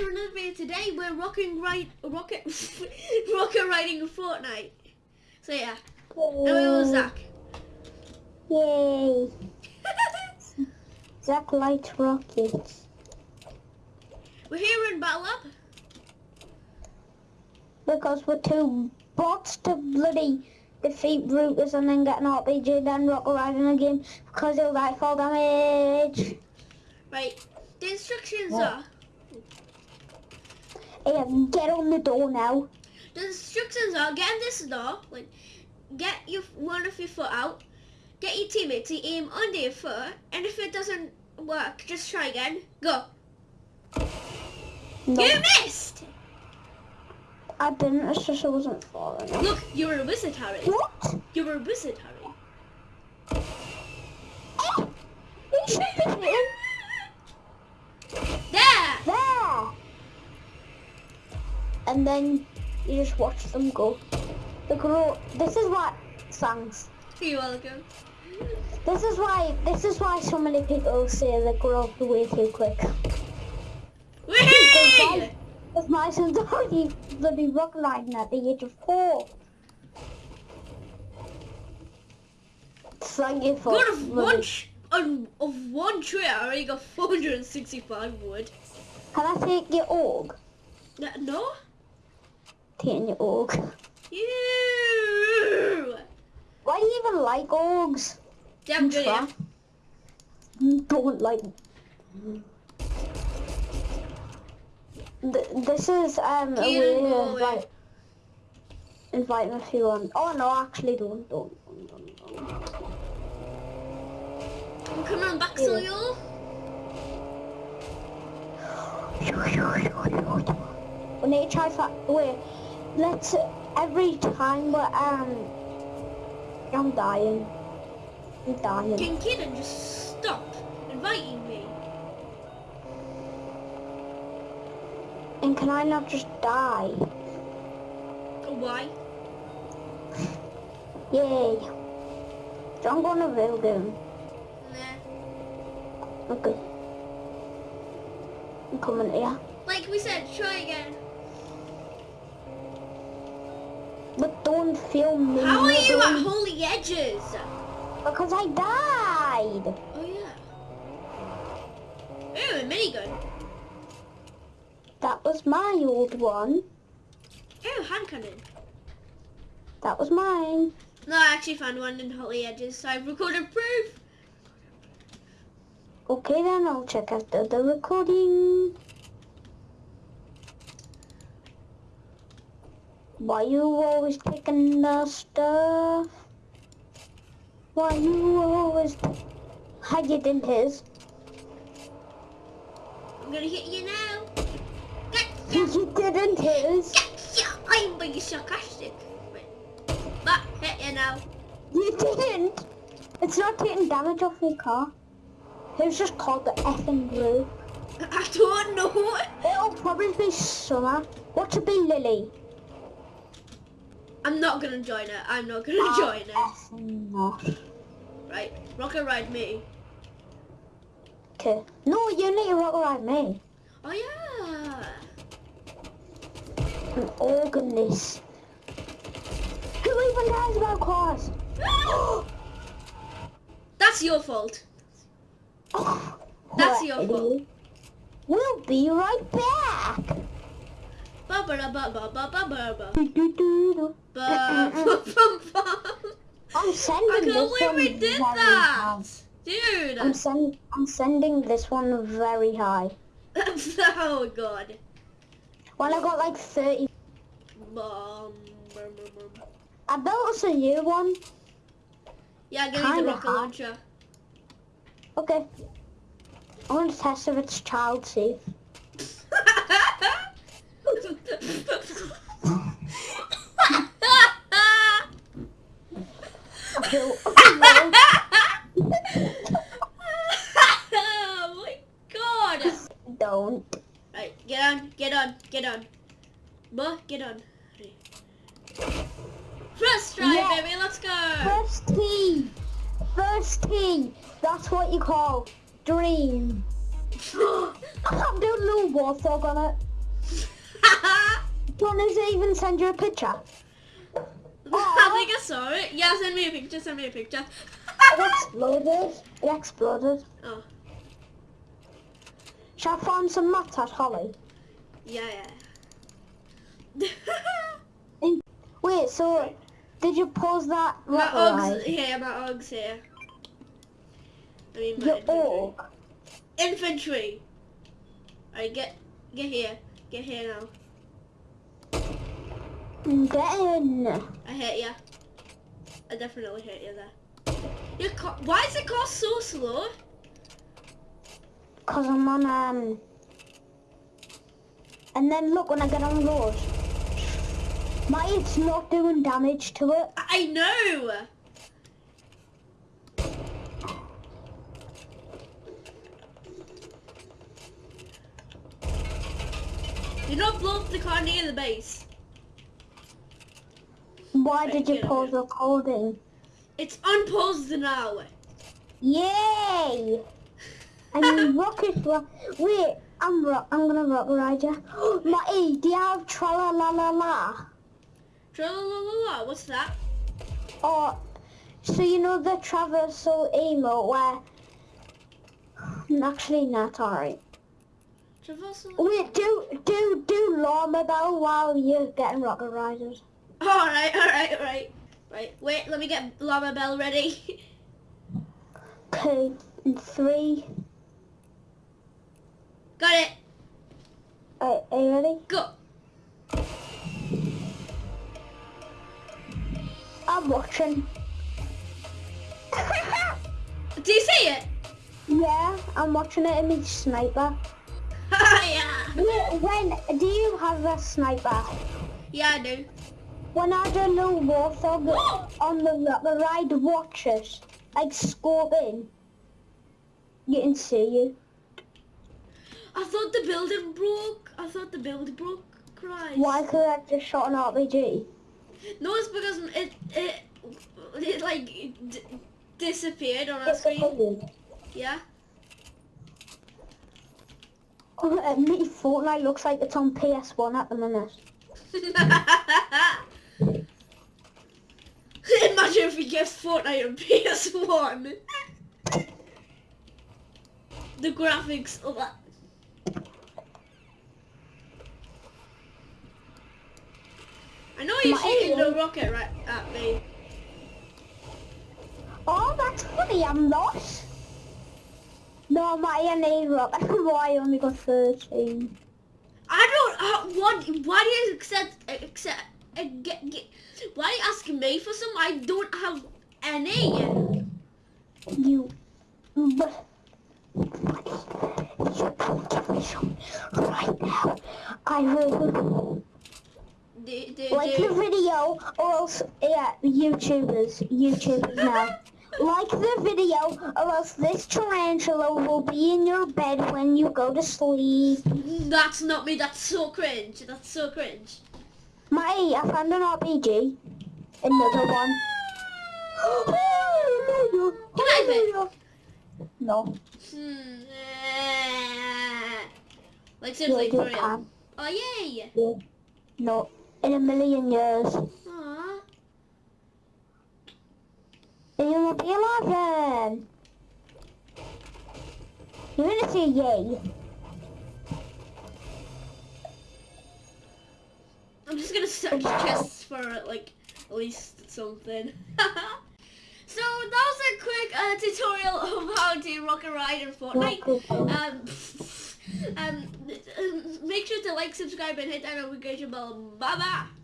to another video today. We're rocking right rocket rocket riding Fortnite. So yeah. And we're Zach. Yay! Zach likes rockets. We're here in Battle Lab. Because we're too bots to bloody defeat Brutus and then get an RPG then rocket riding again because it'll like fall damage. Right. The instructions What? are Hey, get on the door now. the instructions are get in this door, like get your one of your foot out, get your teammate to aim under your foot, and if it doesn't work, just try again. Go. No, You missed! I didn't. It's just I wasn't falling. Look, you're a wizard, Harry. What? You're a wizard, Harry. Oh! You should be hitting There! there. And then you just watch them go. The grow. This is what songs. You're welcome. This is why. This is why so many people say they grow up way too quick. Whee! Because my son's already bloody rock riding at the age of four. It's like if God of one, on, of one tree, I already got 465 wood. Can I take your org? No? Your org. You! Why do you even like orgs? Damn good, yeah. Don't like. Th- This is um a way go to away. invite invite them if you want. Oh no, actually don't don't don't. don't, don't. I'm coming on back, Yeah. Soil. We need to try fa- wait. Let's every time we're um. I'm dying. I'm dying. Can Kieran just stop inviting me? And can I not just die? Why? Yay! Don't go on a real game. Nah. Okay. I'm coming here. Like we said, try again. But don't film me. How are you don't- at Holly Hedges? Oh, because I died. Oh yeah. Ooh, a minigun. That was my old one. Ooh, hand cannon. That was mine. No, I actually found one in Holly Hedges, so I've recorded proof. Okay then, I'll check after the recording. Why you always taking the stuff? Why you always... I didn't his. I'm gonna hit you now. You Gotcha. didn't his. Gotcha. I'm being sarcastic. But hit you now. You didn't. It's not taking damage off your car. It was just called the effing group. I don't know. It'll probably be summer. What to be Lily? I'm not gonna join it. I'm not gonna Ah, join it. effing not. Right, rocket ride me. Okay. No, you need to rock and ride me. Oh yeah. An organist. Who even cares about cars? That's your fault. That's your fault. We'll be right back. I'm I sending can't this one we did very that, high. dude. I'm send I'm sending this one very high. oh god. Well, I got like 30. Bum, bum, bum, bum. I built us a new one. Yeah, give me the rocket launcher. Okay. I want to test if it's child safe. I built oh my god! Don't. Right, get on, get on, get on. Boy, get on. First try, baby, let's go! First tee. First tee. That's what you call dream. I'm doing a little warthog on it. Does it even send you a picture? I think I saw it. Yeah, send me a picture. Send me a picture. It exploded. It exploded. oh, Shall I find some mats at Holly? yeah, yeah. Wait, so did you pause that my ride? here. My Uggs here. I mean, my Your infantry. Infantry. Alright, get get here. Get here now. I hit ya. I definitely hit you there. Your car, why is the car so slow? Cause I'm on um. And then look when I get on the road. My it's not doing damage to it. I know. You don't blow the car near the base. Why did you pause in. recording? It's unpaused now. Yay! I mean rocket ri- Wait, I'm ro- I'm gonna rocket ride you. Matty, do you have tra la la la la? Tra-la-la-la-la, What's that? Oh, so you know the traversal emo where actually not alright. Traversal. Wait, do do do llama bell while you're getting rocket riders. Alright, alright, alright. Right, wait, let me get Llama Bell ready. Okay, and three. Got it. Are, are you ready? Go. I'm watching. Do you see it? yeah, I'm watching it in my sniper. yeah. When do you have a sniper? Yeah, I do. When I do a little warthog on the rocket ride, watch it. Like scope in. You can see you. I thought the building broke. I thought the building broke. Christ. Why could I just shot an RPG? No, it's because it it it like disappeared on our screen. Yeah. Oh, me Fortnite looks like it's on PS1 at the minute. Imagine if we get Fortnite on PS1. the graphics of that. I know you're My shooting the rocket right at me. Oh, that's funny, I'm not. No, my NA rock. Why I only got 13. I don't. Uh, what? Why do you accept? Accept? Uh, get, get, why are you asking me for some? I don't have any. You. But. You give me some right now. I will Do, do, like the video or else, yeah, YouTubers, YouTubers now. Like the video or else this tarantula will be in your bed when you go to sleep. That's not me. That's so cringe. That's so cringe. My, I found an RPG. Another one. Can I No. Hmm. Like Yeah, seriously, you for real. can. Oh yay! Yeah. No. In a million years. Aww. You will be alive then. You're gonna say yay. I'm just gonna search chests for like at least something. so that was a quick uh, tutorial of how to rock and ride in Fortnite. Um, um, make sure to like, subscribe, and hit that notification bell. Bye bye.